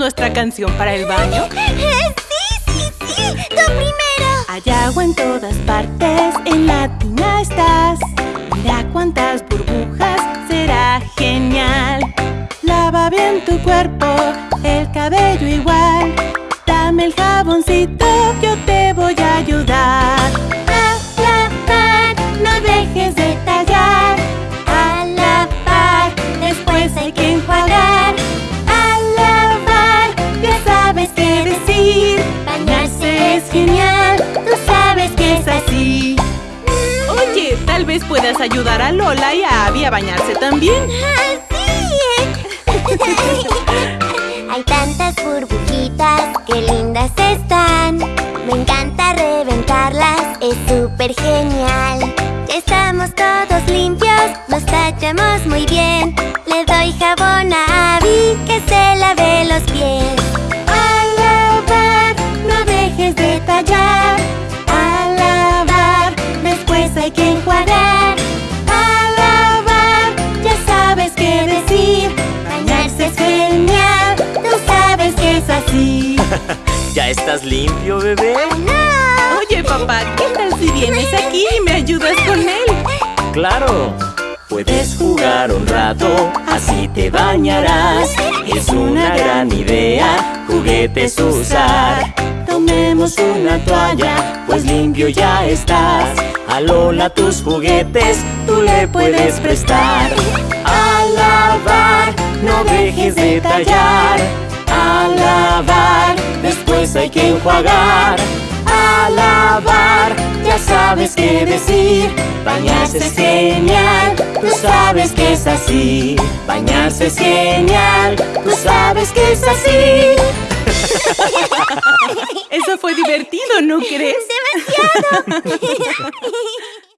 nuestra canción para el baño? ¡Sí, sí, sí! ¡Tú primero! Hay agua en todas partes, en la tina estás Mira cuántas burbujas, será genial Lava bien tu cuerpo, el cabello igual es genial, tú sabes que es así. Oye, tal vez puedas ayudar a Lola y a Abby a bañarse también. ¡Sí! Hay tantas burbujitas, qué lindas están. Me encanta reventarlas, es súper genial. Ya estamos todos limpios, nos tachamos muy bien. Le doy jabón ¿Ya estás limpio, bebé? Oye papá, ¿qué tal si vienes aquí y me ayudas con él? ¡Claro! Puedes jugar un rato, así te bañarás Es una gran idea, juguetes usar Tomemos una toalla, pues limpio ya estás A Lola tus juguetes, tú le puedes prestar A lavar, no dejes de tallar A lavar, después hay que enjuagar A lavar, ya sabes qué decir Bañarse es genial, tú sabes que es así Bañarse es genial, tú sabes que es así Eso fue divertido, ¿no crees? ¡Demasiado!